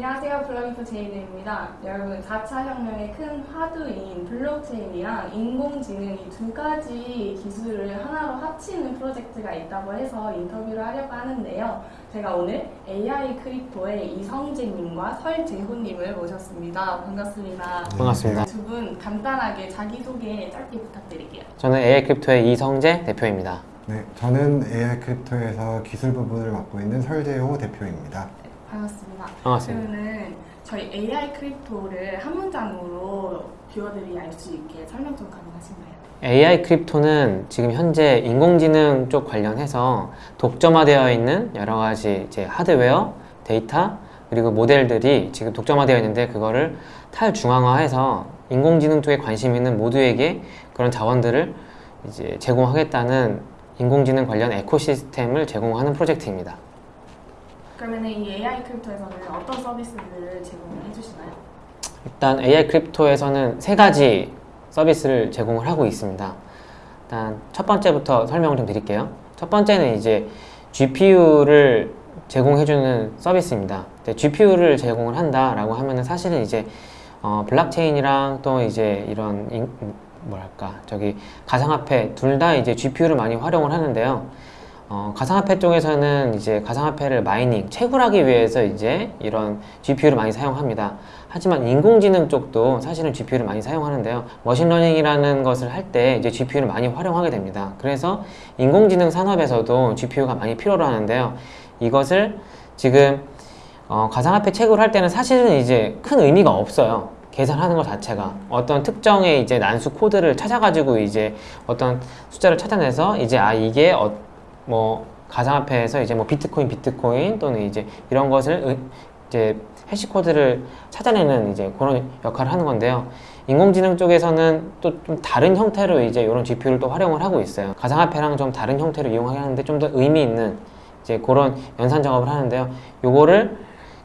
안녕하세요. 블로기프 제이드입니다. 여러분, 4차 혁명의 큰 화두인 블록체인이랑 인공지능 이 두 가지 기술을 하나로 합치는 프로젝트가 있다고 해서 인터뷰를 하려고 하는데요. 제가 오늘 AI Crypto의 이성재님과 설재훈님을 모셨습니다. 반갑습니다. 반갑습니다. 두 분 간단하게 자기소개 짧게 부탁드릴게요. 저는 AI Crypto의 이성재 대표입니다. 네, 저는 AI Crypto에서 기술 부분을 맡고 있는 설재호 대표입니다. 반갑습니다. 반갑습니다. 그러면은 저희 AI Crypto를 한 문장으로 viewer들이 알 수 있게 설명 좀 가능하신가요? AI Crypto는 지금 현재 인공지능 쪽 관련해서 독점화되어 있는 여러 가지 이제 하드웨어, 데이터, 그리고 모델들이 지금 독점화되어 있는데 그거를 탈중앙화해서 인공지능 쪽에 관심 있는 모두에게 그런 자원들을 이제 제공하겠다는 인공지능 관련 ecosystem을 제공하는 프로젝트입니다. 그러면 이 AI Crypto에서는 어떤 서비스들을 제공해 주시나요? 일단 AI Crypto에서는 세 가지 서비스를 제공을 하고 있습니다. 일단 첫 번째부터 설명을 좀 드릴게요. 첫 번째는 이제 GPU를 제공해주는 서비스입니다. GPU를 제공을 한다라고 하면은 사실은 이제 어, 블록체인이랑 또 이제 이런 인, 뭐랄까 저기 가상화폐 둘 다 이제 GPU를 많이 활용을 하는데요. 어, 가상화폐 쪽에서는 이제 가상화폐를 mining, 채굴하기 위해서 이제 이런 GPU를 많이 사용합니다. 하지만 인공지능 쪽도 사실은 GPU를 많이 사용하는데요. machine learning이라는 것을 할 때 이제 GPU를 많이 활용하게 됩니다. 그래서 인공지능 산업에서도 GPU가 많이 필요로 하는데요. 이것을 지금 어, 가상화폐 채굴을 할 때는 사실은 이제 큰 의미가 없어요. 계산하는 것 자체가 어떤 특정의 이제 난수 코드를 찾아가지고 이제 어떤 숫자를 찾아내서 이제 아 이게 어, 뭐 가상화폐에서 이제 뭐 비트코인 비트코인 또는 이제 이런 것을 의, 이제 해시 코드를 찾아내는 이제 그런 역할을 하는 건데요. 인공지능 쪽에서는 또 좀 다른 형태로 이제 이런 GPU를 또 활용을 하고 있어요. 가상화폐랑 좀 다른 형태로 이용하게 하는데 좀 더 의미 있는 이제 그런 연산 작업을 하는데요. 요거를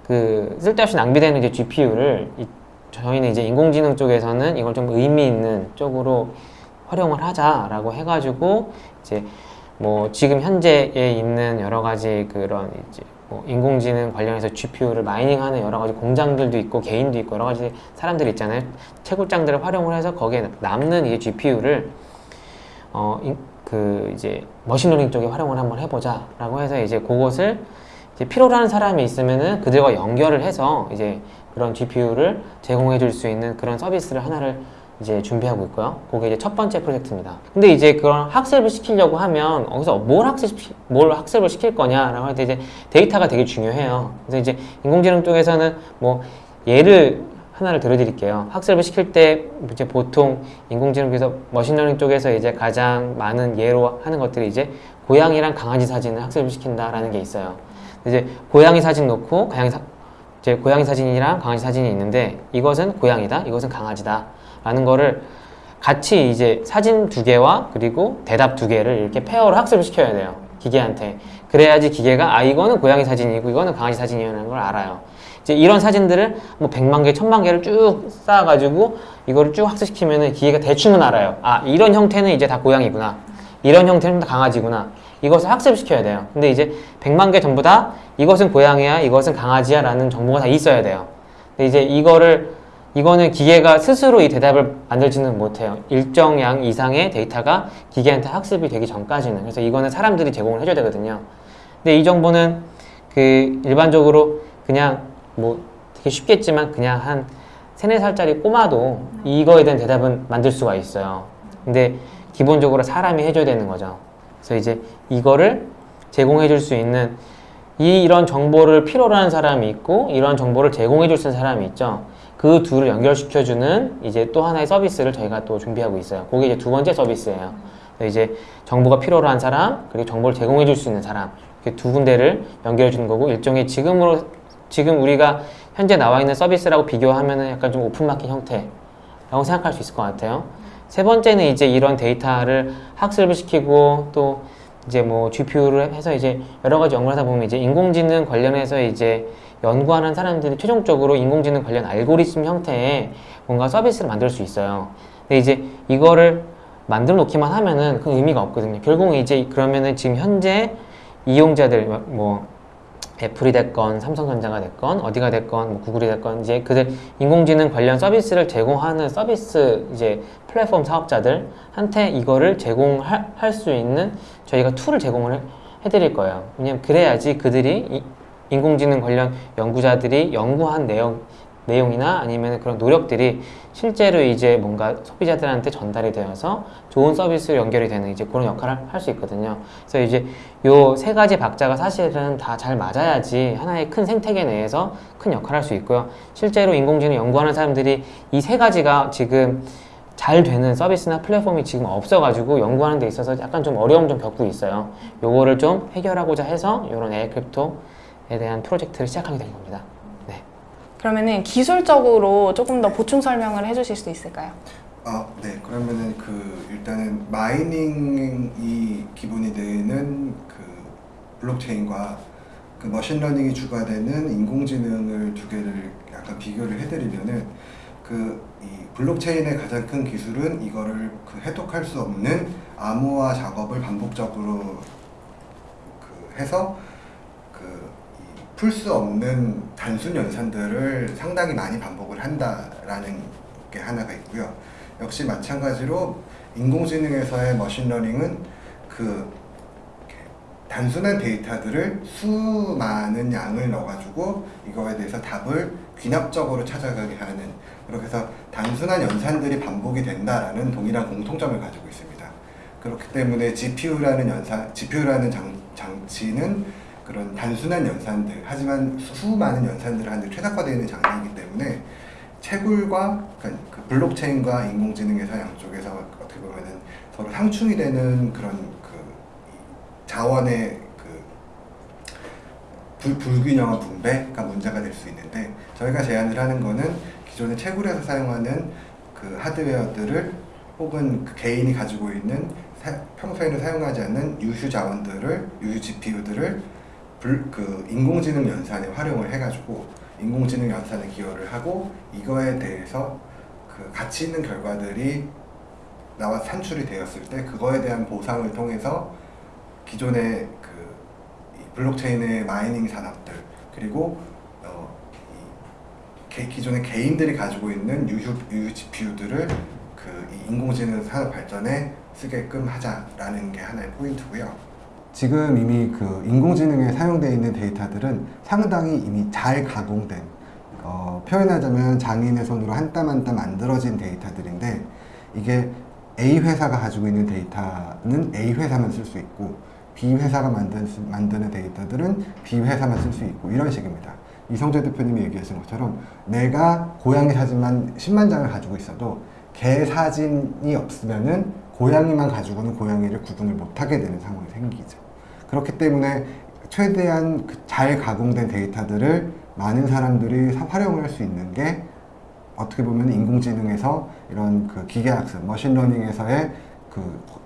그 쓸데없이 낭비되는 이제 GPU를 이, 저희는 이제 인공지능 쪽에서는 이걸 좀 의미 있는 쪽으로 활용을 하자라고 해가지고 이제 뭐 지금 현재에 있는 여러 가지 그런 이제 뭐 인공지능 관련해서 GPU를 mining하는 여러 가지 공장들도 있고 개인도 있고 여러 가지 사람들이 있잖아요. 채굴장들을 활용을 해서 거기에 남는 이 GPU를 어 그 이제 machine learning 쪽에 활용을 한번 해보자 라고 해서 이제 그것을 이제 필요로 하는 사람이 있으면은 그들과 연결을 해서 이제 그런 GPU를 제공해 줄 수 있는 그런 서비스를 하나를 이제 준비하고 있고요. 그게 이제 첫 번째 프로젝트입니다. 근데 이제 그런 학습을 시키려고 하면 어디서 뭘 학습 뭘 학습을 시킬 거냐라고 할 때 이제 데이터가 되게 중요해요. 그래서 이제 인공지능 쪽에서는 뭐 예를 하나를 들어드릴게요. 학습을 시킬 때 이제 보통 인공지능에서 머신러닝 쪽에서 이제 가장 많은 예로 하는 것들이 이제 고양이랑 강아지 사진을 학습을 시킨다라는 게 있어요. 이제 고양이 사진 놓고 고양이 사, 이제 고양이 사진이랑 강아지 사진이 있는데 이것은 고양이다, 이것은 강아지다. 라는 거를 같이 이제 사진 두 개와 그리고 대답 두 개를 이렇게 페어로 학습을 시켜야 돼요. 기계한테. 그래야지 기계가 아 이거는 고양이 사진이고 이거는 강아지 사진이라는 걸 알아요. 이제 이런 사진들을 뭐 100만 개, 1000만 개를 쭉 쌓아가지고 이거를 쭉 학습시키면은 기계가 대충은 알아요. 아 이런 형태는 이제 다 고양이구나. 이런 형태는 다 강아지구나. 이것을 학습시켜야 돼요. 근데 이제 100만 개 전부 다 이것은 고양이야, 이것은 강아지야 라는 정보가 다 있어야 돼요. 근데 이제 이거를 이거는 기계가 스스로 이 대답을 만들지는 못해요. 일정 양 이상의 데이터가 기계한테 학습이 되기 전까지는. 그래서 이거는 사람들이 제공을 해줘야 되거든요. 근데 이 정보는 그 일반적으로 그냥 뭐 되게 쉽겠지만 그냥 한 세네 살짜리 꼬마도 이거에 대한 대답은 만들 수가 있어요. 근데 기본적으로 사람이 해줘야 되는 거죠. 그래서 이제 이거를 제공해 줄 수 있는 이 이런 정보를 필요로 하는 사람이 있고 이런 정보를 제공해 줄 수 있는 사람이 있죠. 그 둘을 연결시켜주는 이제 또 하나의 서비스를 저희가 또 준비하고 있어요. 그게 이제 두 번째 서비스예요. 이제 정보가 필요로 한 사람, 그리고 정보를 제공해 줄 수 있는 사람, 이렇게 두 군데를 연결해 주는 거고, 일종의 지금으로, 지금 우리가 현재 나와 있는 서비스라고 비교하면은 약간 좀 오픈마켓 형태라고 생각할 수 있을 것 같아요. 세 번째는 이제 이런 데이터를 학습을 시키고 또 이제 뭐 GPU를 해서 이제 여러 가지 연구를 하다 보면 이제 인공지능 관련해서 이제 연구하는 사람들이 최종적으로 인공지능 관련 알고리즘 형태의 뭔가 서비스를 만들 수 있어요. 근데 이제 이거를 만들어 놓기만 하면은 그 의미가 없거든요. 결국은 이제 그러면은 지금 현재 이용자들 뭐 애플이 됐건 삼성전자가 됐건 어디가 됐건 뭐 구글이 됐건 이제 그들 인공지능 관련 서비스를 제공하는 서비스 이제 플랫폼 사업자들한테 이거를 제공할 할수 있는 저희가 툴을 제공을 해- 해드릴 거예요. 왜냐면 그래야지 그들이 이- 인공지능 관련 연구자들이 연구한 내용 내용이나 아니면 그런 노력들이 실제로 이제 뭔가 소비자들한테 전달이 되어서 좋은 서비스로 연결이 되는 이제 그런 역할을 할 수 있거든요. 그래서 이제 요 세 가지 박자가 사실은 다 잘 맞아야지 하나의 큰 생태계 내에서 큰 역할을 할 수 있고요. 실제로 인공지능 연구하는 사람들이 이 세 가지가 지금 잘 되는 서비스나 플랫폼이 지금 없어가지고 연구하는 데 있어서 약간 좀 어려움 좀 겪고 있어요. 요거를 좀 해결하고자 해서 이런 AI 크립토에 대한 프로젝트를 시작하게 된 겁니다. 네. 그러면은 기술적으로 조금 더 보충 설명을 해주실 수 있을까요? 아, 네. 그러면은 그 일단은 마이닝이 기본이 되는 그 블록체인과 그 머신러닝이 주가되는 인공지능을 두 개를 약간 비교를 해드리면은 그 이 블록체인의 가장 큰 기술은 이거를 그 해독할 수 없는 암호화 작업을 반복적으로 그 해서 그 풀 수 없는 단순 연산들을 상당히 많이 반복을 한다라는 게 하나가 있고요. 역시 마찬가지로 인공지능에서의 머신러닝은 그 단순한 데이터들을 수많은 양을 넣어가지고 이거에 대해서 답을 귀납적으로 찾아가게 하는 그렇게 해서 단순한 연산들이 반복이 된다라는 동일한 공통점을 가지고 있습니다. 그렇기 때문에 GPU라는 연산, GPU라는 장, 장치는 그런 단순한 연산들, 하지만 수많은 연산들을 하는데 최적화되어 있는 장비이기 때문에 채굴과 그러니까 그 블록체인과 인공지능에서 양쪽에서 어떻게 보면은 서로 상충이 되는 그런 그 자원의 그 불, 불균형한 분배가 문제가 될 수 있는데 저희가 제안을 하는 거는 기존의 채굴에서 사용하는 그 하드웨어들을 혹은 그 개인이 가지고 있는 사- 평소에는 사용하지 않는 유휴 자원들을 유휴 GPU들을 불, 그 인공지능 연산에 활용을 해가지고 인공지능 연산에 기여를 하고 이거에 대해서 그 가치 있는 결과들이 나와 산출이 되었을 때 그거에 대한 보상을 통해서 기존의 그이 블록체인의 마이닝 산업들 그리고 어, 이 개- 기존의 개인들이 가지고 있는 유휴, 유휴 GPU들을 그이 인공지능 산업 발전에 쓰게끔 하자라는 게 하나의 포인트고요. 지금 이미 그 인공지능에 사용되어 있는 데이터들은 상당히 이미 잘 가공된 어, 표현하자면 장인의 손으로 한 땀 한 땀 만들어진 데이터들인데 이게 A 회사가 가지고 있는 데이터는 A 회사만 쓸 수 있고 B 회사가 만든, 만드는 데이터들은 B 회사만 쓸 수 있고 이런 식입니다. 이성재 대표님이 얘기하신 것처럼 내가 고양이 사진만 10만 장을 가지고 있어도 개 사진이 없으면은 고양이만 가지고는 고양이를 구분을 못하게 되는 상황이 생기죠. 그렇기 때문에 최대한 그잘 가공된 데이터들을 많은 사람들이 사- 활용을 할 수 있는 게 어떻게 보면 인공지능에서 이런 그 기계학습, 머신러닝에서의 그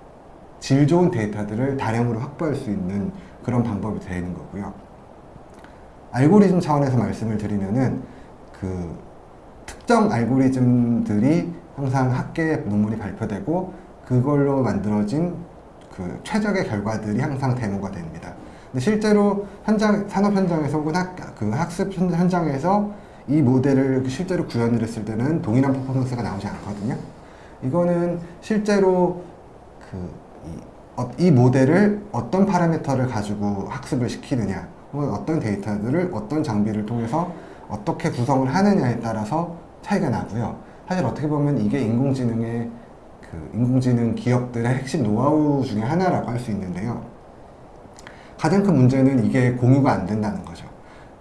질 좋은 데이터들을 다량으로 확보할 수 있는 그런 방법이 되는 거고요. 알고리즘 차원에서 말씀을 드리면은 그 특정 알고리즘들이 항상 학계에 논문이 발표되고 그걸로 만들어진 그 최적의 결과들이 항상 데모가 됩니다. 근데 실제로 현장 산업 현장에서 혹은 학, 그 학습 현- 현장에서 이 모델을 실제로 구현을 했을 때는 동일한 퍼포먼스가 나오지 않거든요. 이거는 실제로 그 이, 어, 이 모델을 어떤 파라미터를 가지고 학습을 시키느냐, 혹은 어떤 데이터들을 어떤 장비를 통해서 어떻게 구성을 하느냐에 따라서 차이가 나고요. 사실 어떻게 보면 이게 인공지능의 그 인공지능 기업들의 핵심 노하우 중에 하나라고 할 수 있는데요. 가장 큰 문제는 이게 공유가 안 된다는 거죠.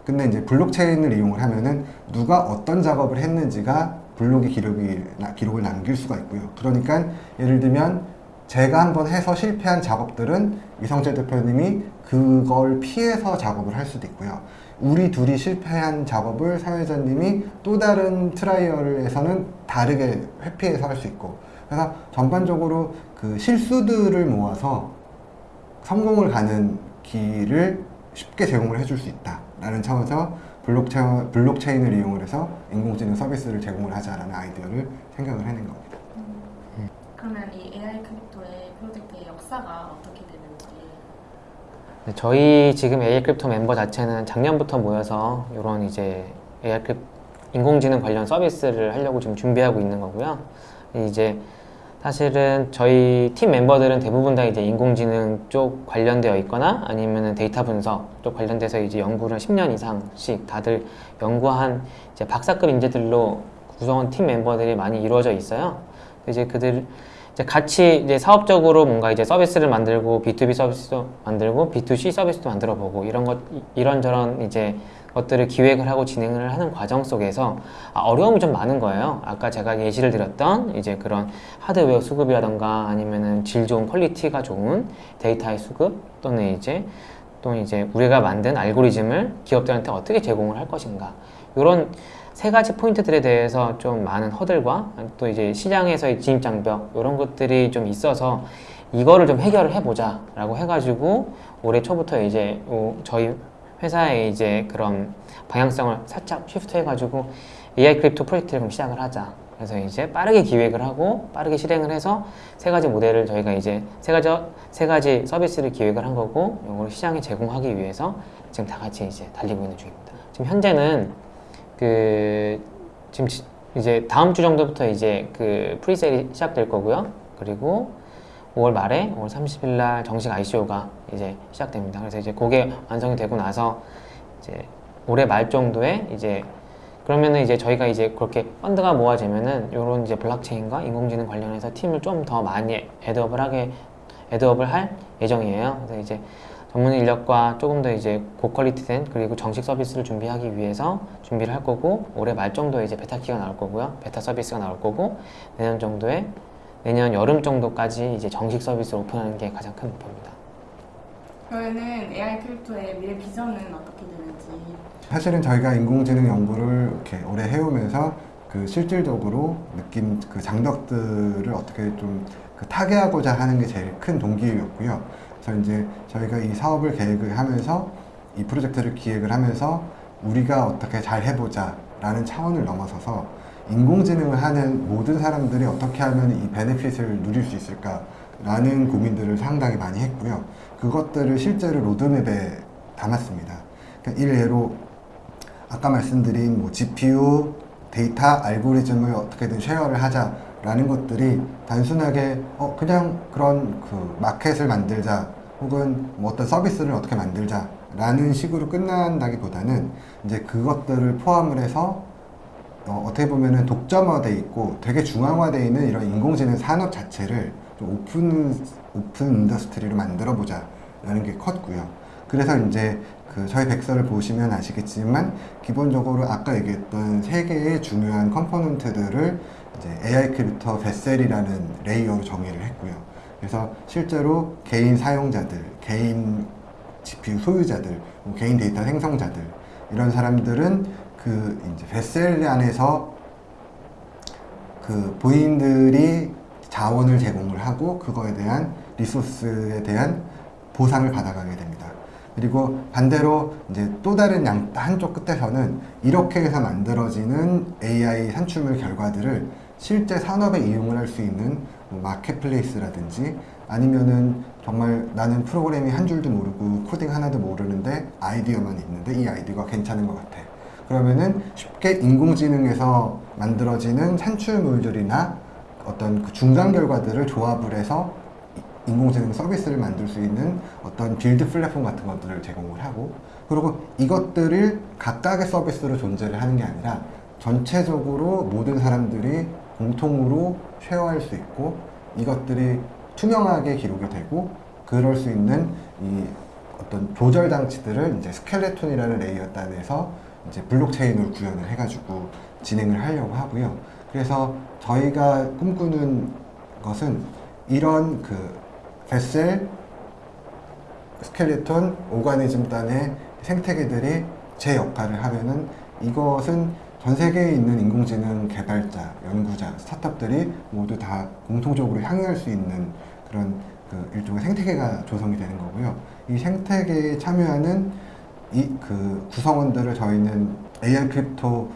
근데 이제 블록체인을 이용을 하면은 누가 어떤 작업을 했는지가 블록의 기록이, 나- 기록을 남길 수가 있고요. 그러니까 예를 들면 제가 한번 해서 실패한 작업들은 이성재 대표님이 그걸 피해서 작업을 할 수도 있고요. 우리 둘이 실패한 작업을 사회자님이 또 다른 트라이얼에서는 다르게 회피해서 할 수 있고 그래서 전반적으로 그 실수들을 모아서 성공을 가는 길을 쉽게 제공을 해줄 수 있다라는 차원에서 블록체인, 블록체인을 이용을 해서 인공지능 서비스를 제공을 하자라는 아이디어를 생각을 해낸 겁니다. 그러면 이 AI 크립토의 프로젝트의 역사가 어떻게 되는지 네, 저희 지금 AI 크립토 멤버 자체는 작년부터 모여서 이런 이제 AI 크립 인공지능 관련 서비스를 하려고 지금 준비하고 있는 거고요. 이제 사실은 저희 팀 멤버들은 대부분 다 이제 인공지능 쪽 관련되어 있거나 아니면은 데이터 분석 쪽 관련돼서 이제 연구를 10년 이상씩 다들 연구한 이제 박사급 인재들로 구성원 팀 멤버들이 많이 이루어져 있어요. 이제 그들 이제 같이 이제 사업적으로 뭔가 이제 서비스를 만들고 B2B 서비스도 만들고 B2C 서비스도 만들어 보고 이런 것 이런저런 이제 것들을 기획을 하고 진행을 하는 과정 속에서 아, 어려움이 좀 많은 거예요. 아까 제가 예시를 드렸던 이제 그런 하드웨어 수급이라던가 아니면은 질 좋은 퀄리티가 좋은 데이터의 수급 또는 이제 또 이제 우리가 만든 알고리즘을 기업들한테 어떻게 제공을 할 것인가 이런 세 가지 포인트들에 대해서 좀 많은 허들과 또 이제 시장에서의 진입 장벽 이런 것들이 좀 있어서 이거를 좀 해결을 해보자 라고 해가지고 올해 초부터 이제 요 저희 회사의 이제 그런 방향성을 살짝 shift 해가지고 AI 크립토 프로젝트를 그럼 시작을 하자. 그래서 이제 빠르게 기획을 하고 빠르게 실행을 해서 세 가지 모델을 저희가 이제 세 가지 세 가지 서비스를 기획을 한 거고 이걸 시장에 제공하기 위해서 지금 다 같이 이제 달리고 있는 중입니다. 지금 현재는 그 지금 지- 이제 다음 주 정도부터 이제 그 pre-sale이 시작될 거고요. 그리고 5월 말에 5월 30일 날 정식 ICO가 이제 시작됩니다. 그래서 이제 그게 완성이 되고 나서 이제 올해 말 정도에 이제 그러면은 이제 저희가 이제 그렇게 펀드가 모아지면은 이런 이제 블록체인과 인공지능 관련해서 팀을 좀 더 많이 애드업을 하게 애드업을 할 예정이에요. 그래서 이제 전문 인력과 조금 더 이제 고퀄리티된 그리고 정식 서비스를 준비하기 위해서 준비를 할 거고 올해 말 정도에 이제 베타 키가 나올 거고요. 베타 서비스가 나올 거고 내년 정도에 내년 여름 정도까지 이제 정식 서비스를 오픈하는 게 가장 큰 목표입니다. 그러면은 AI 크립토의 미래 비전은 어떻게 되는지 사실은 저희가 인공지능 연구를 이렇게 오래 해오면서 그 실질적으로 느낀 그 장벽들을 어떻게 좀 그 타개하고자 하는 게 제일 큰 동기였고요. 그래서 이제 저희가 이 사업을 계획을 하면서 이 프로젝트를 기획을 하면서 우리가 어떻게 잘 해보자 라는 차원을 넘어서서 인공지능을 하는 모든 사람들이 어떻게 하면 이 benefit을 누릴 수 있을까라는 고민들을 상당히 많이 했고요. 그것들을 실제로 로드맵에 담았습니다. 그러니까 일례로 아까 말씀드린 뭐 GPU, 데이터, 알고리즘을 어떻게든 share를 하자라는 것들이 단순하게 어 그냥 그런 그 마켓을 만들자 혹은 뭐 어떤 서비스를 어떻게 만들자 라는 식으로 끝난다기보다는 이제 그것들을 포함을 해서 어, 어떻게 보면은 독점화돼 있고 되게 중앙화돼 있는 이런 인공지능 산업 자체를 좀 open open industry로 만들어 보자 라는 게 컸고요. 그래서 이제 그 저희 백서를 보시면 아시겠지만 기본적으로 아까 얘기했던 세 개의 중요한 component들을 이제 AI 크립토 Vessel이라는 layer로 정의를 했고요. 그래서 실제로 개인 사용자들, 개인 GPU 소유자들, 뭐 개인 데이터 생성자들 이런 사람들은 그 이제 베셀 안에서 그 본인들이 자원을 제공을 하고 그거에 대한 리소스에 대한 보상을 받아가게 됩니다. 그리고 반대로 이제 또 다른 양 한쪽 끝에서는 이렇게 해서 만들어지는 AI 산출물 결과들을 실제 산업에 이용을 할 수 있는 뭐 마켓플레이스라든지 아니면은 정말 나는 프로그램이 한 줄도 모르고 코딩 하나도 모르는데 아이디어만 있는데 이 아이디어가 괜찮은 것 같아. 그러면은 쉽게 인공지능에서 만들어지는 산출물들이나 어떤 그 중간 결과들을 조합을 해서 이- 인공지능 서비스를 만들 수 있는 어떤 build 플랫폼 같은 것들을 제공을 하고 그리고 이것들을 각각의 서비스로 존재를 하는 게 아니라 전체적으로 모든 사람들이 공통으로 share할 수 있고 이것들이 투명하게 기록이 되고 그럴 수 있는 이 어떤 조절 장치들을 이제 Skeleton이라는 layer 단에서 이제 블록체인으로 구현을 해가지고 진행을 하려고 하고요. 그래서 저희가 꿈꾸는 것은 이런 그 Vessel, Skeleton, Organism 단의 생태계들이 제 역할을 하면은 이것은 전 세계에 있는 인공지능 개발자, 연구자, 스타트업들이 모두 다 공통적으로 향유할 수 있는 그런 그 일종의 생태계가 조성이 되는 거고요. 이 생태계에 참여하는 이 그 구성원들을 저희는 AI 크립토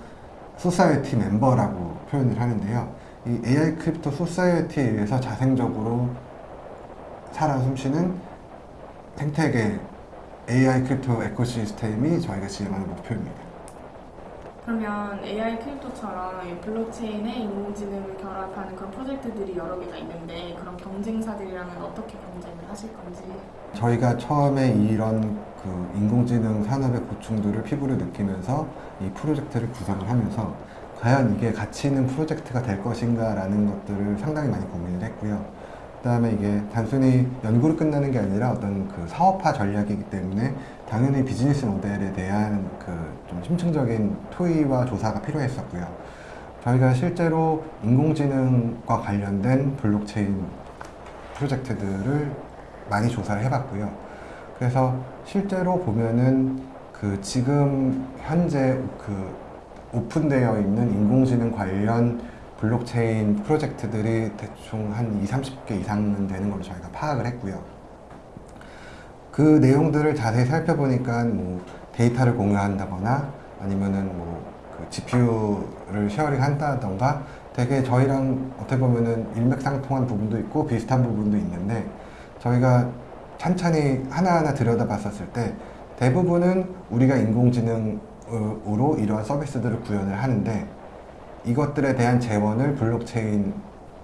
Society 멤버라고 표현을 하는데요. 이 AI 크립토 Society에 의해서 자생적으로 살아 숨쉬는 생태계 AI 크립토 에코시스템이 저희가 진행하는 목표입니다. 그러면 AI Crypto처럼 이 블록체인에 인공지능을 결합하는 그런 프로젝트들이 여러 개가 있는데 그럼 경쟁사들이랑은 어떻게 경쟁을 하실 건지 저희가 처음에 이런 그 인공지능 산업의 고충들을 피부로 느끼면서 이 프로젝트를 구성을 하면서 과연 이게 가치 있는 프로젝트가 될 것인가 라는 것들을 상당히 많이 고민을 했고요. 그 다음에 이게 단순히 연구로 끝나는 게 아니라 어떤 그 사업화 전략이기 때문에 당연히 비즈니스 모델에 대한 그 좀 심층적인 토의와 조사가 필요했었고요. 저희가 실제로 인공지능과 관련된 블록체인 프로젝트들을 많이 조사를 해봤고요. 그래서 실제로 보면은 그 지금 현재 그 오픈되어 있는 인공지능 관련 블록체인 프로젝트들이 대충 한 2, 30개 이상은 되는 걸로 저희가 파악을 했고요. 그 내용들을 자세히 살펴보니까 뭐 데이터를 공유한다거나 아니면은 뭐 그 GPU를 sharing 한다던가 되게 저희랑 어떻게 보면은 일맥상통한 부분도 있고 비슷한 부분도 있는데 저희가 찬찬히 하나하나 들여다봤었을 때 대부분은 우리가 인공지능으로 이러한 서비스들을 구현을 하는데 이것들에 대한 재원을 블록체인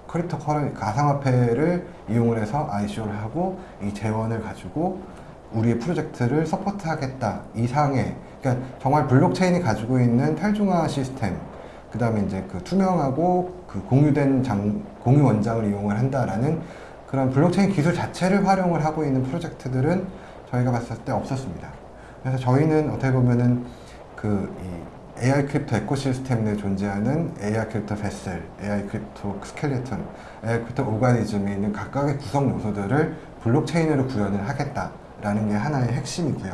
crypto curren 가상화폐를 이용을 해서 ICO를 하고 이 재원을 가지고 우리의 프로젝트를 support하겠다. 이상의 그러니까 정말 블록체인이 가지고 있는 탈중앙화 시스템 그 다음에 이제 그 투명하고 그 공유된 장, 공유 원장을 이용을 한다라는 그런 블록체인 기술 자체를 활용을 하고 있는 프로젝트들은 저희가 봤을 때 없었습니다. 그래서 저희는 어떻게 보면은 그이 AI Crypto ecosystem 내에 존재하는 AI Crypto Vessel, AI Crypto Skeleton, AI 크립토 오가니즘이 있는 각각의 구성 요소들을 블록체인으로 구현을 하겠다라는 게 하나의 핵심이고요.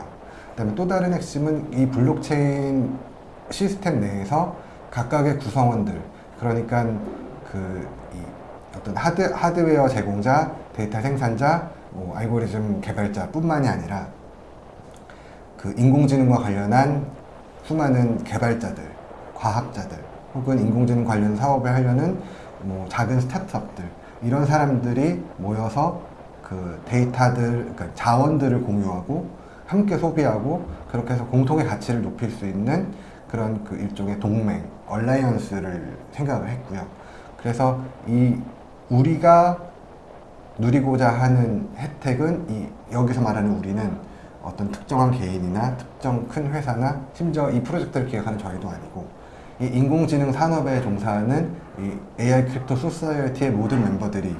그 다음에 또 다른 핵심은 이 블록체인 시스템 내에서 각각의 구성원들, 그러니까 그이 어떤 하드, 하드웨어 제공자, 데이터 생산자, 뭐 알고리즘 개발자 뿐만이 아니라 그 인공지능과 관련한 수많은 개발자들, 과학자들, 혹은 인공지능 관련 사업을 하려는 뭐 작은 스타트업들 이런 사람들이 모여서 그 데이터들, 그러니까 자원들을 공유하고 함께 소비하고 그렇게 해서 공통의 가치를 높일 수 있는 그런 그 일종의 동맹, 얼라이언스를 생각을 했고요. 그래서 이 우리가 누리고자 하는 혜택은 이 여기서 말하는 우리는 어떤 특정한 개인이나 특정 큰 회사나 심지어 이 프로젝트를 기획하는 저희도 아니고 이 인공지능 산업에 종사하는 이 AI 크립토 소사이어티의 모든 멤버들이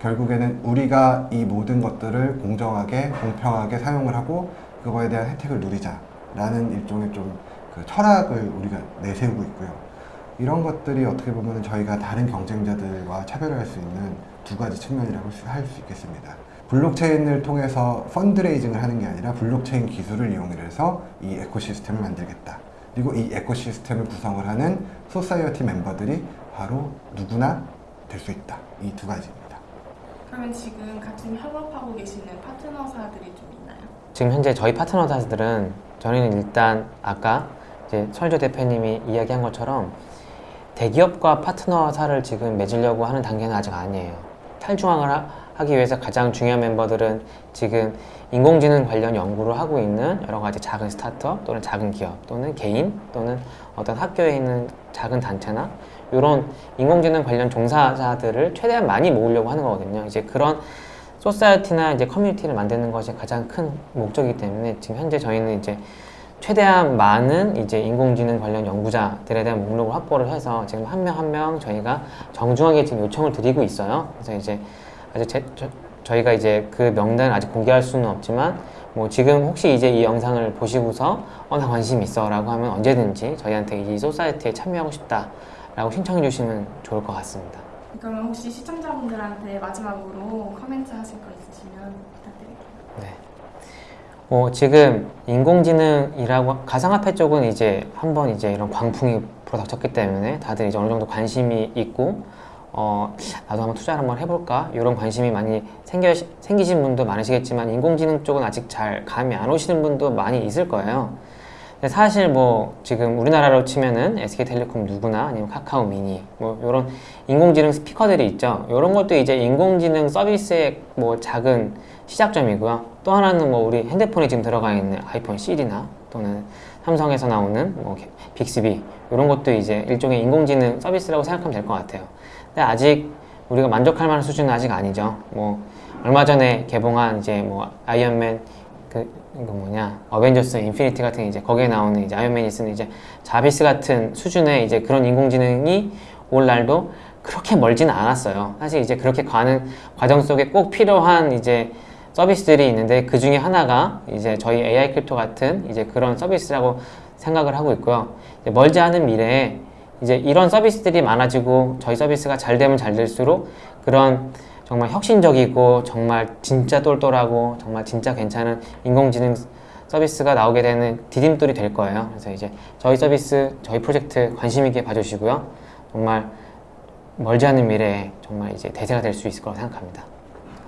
결국에는 우리가 이 모든 것들을 공정하게 공평하게 사용을 하고 그거에 대한 혜택을 누리자 라는 일종의 좀 그 철학을 우리가 내세우고 있고요. 이런 것들이 어떻게 보면 저희가 다른 경쟁자들과 차별할 수 있는 두 가지 측면이라고 할 수 있겠습니다. 블록체인을 통해서 fundraising을 하는 게 아니라 블록체인 기술을 이용해서 이 ecosystem을 만들겠다. 그리고 이 ecosystem을 구성을 하는 society 멤버들이 바로 누구나 될 수 있다. 이 두 가지입니다. 그러면 지금 같이 협업하고 계시는 파트너사들이 좀 있나요? 지금 현재 저희 파트너사들은 저희는 일단 아까 이제 설조 대표님이 이야기한 것처럼 대기업과 파트너사를 지금 맺으려고 하는 단계는 아직 아니에요. 탈중앙을 하, 하기 위해서 가장 중요한 멤버들은 지금 인공지능 관련 연구를 하고 있는 여러 가지 작은 스타트업 또는 작은 기업 또는 개인 또는 어떤 학교에 있는 작은 단체나 이런 인공지능 관련 종사자들을 최대한 많이 모으려고 하는 거거든요. 이제 그런 소사이어티나 이제 커뮤니티를 만드는 것이 가장 큰 목적이기 때문에 지금 현재 저희는 이제 최대한 많은 이제 인공지능 관련 연구자들에 대한 목록을 확보를 해서 지금 한 명 한명 저희가 정중하게 지금 요청을 드리고 있어요. 그래서 이제 아직 제, 저, 저희가 이제 그 명단을 아직 공개할 수는 없지만 뭐 지금 혹시 이제 이 영상을 보시고서 어 나 관심 있어 라고 하면 언제든지 저희한테 이 소사이어티에 참여하고 싶다 라고 신청해 주시면 좋을 것 같습니다. 그러면 혹시 시청자분들한테 마지막으로 코멘트 하실 거 있으시면 부탁드릴게요. 네. 어, 지금 인공지능이라고 가상화폐 쪽은 이제 한번 이제 이런 광풍이 불어닥쳤기 때문에 다들 이제 어느 정도 관심이 있고 어, 나도 한번 투자를 한번 해볼까 이런 관심이 많이 생겨 생기신 분도 많으시겠지만 인공지능 쪽은 아직 잘 감이 안 오시는 분도 많이 있을 거예요. 사실 뭐 지금 우리나라로 치면은 SK텔레콤 누구나 아니면 카카오 미니 뭐 이런 인공지능 스피커들이 있죠. 이런 것도 이제 인공지능 서비스의 뭐 작은 시작점이고요. 또 하나는 뭐 우리 핸드폰에 지금 들어가 있는 아이폰 시리나 또는 삼성에서 나오는 뭐 빅스비 이런 것도 이제 일종의 인공지능 서비스라고 생각하면 될 것 같아요. 근데 아직 우리가 만족할 만한 수준은 아직 아니죠. 뭐 얼마 전에 개봉한 이제 뭐 아이언맨 그 이거 뭐냐 어벤져스 인피니티 같은 이제 거기에 나오는 이제 아이언맨이 쓰는 이제 자비스 같은 수준의 이제 그런 인공지능이 올 날도 그렇게 멀지는 않았어요. 사실 이제 그렇게 가는 과정 속에 꼭 필요한 이제 서비스들이 있는데 그 중에 하나가 이제 저희 AI Crypto 같은 이제 그런 서비스라고 생각을 하고 있고요. 멀지 않은 미래에 이제 이런 서비스들이 많아지고 저희 서비스가 잘 되면 잘 될수록 그런 정말 혁신적이고 정말 진짜 똘똘하고 정말 진짜 괜찮은 인공지능 서비스가 나오게 되는 디딤돌이 될 거예요. 그래서 이제 저희 서비스, 저희 프로젝트 관심 있게 봐주시고요. 정말 멀지 않은 미래에 정말 이제 대세가 될 수 있을 거라고 생각합니다.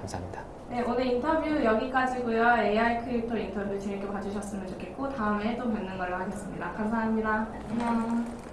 감사합니다. 네, 오늘 인터뷰 여기까지고요. AI 크리에이터 인터뷰 재밌게 봐주셨으면 좋겠고 다음에 또 뵙는 걸로 하겠습니다. 감사합니다. 안녕.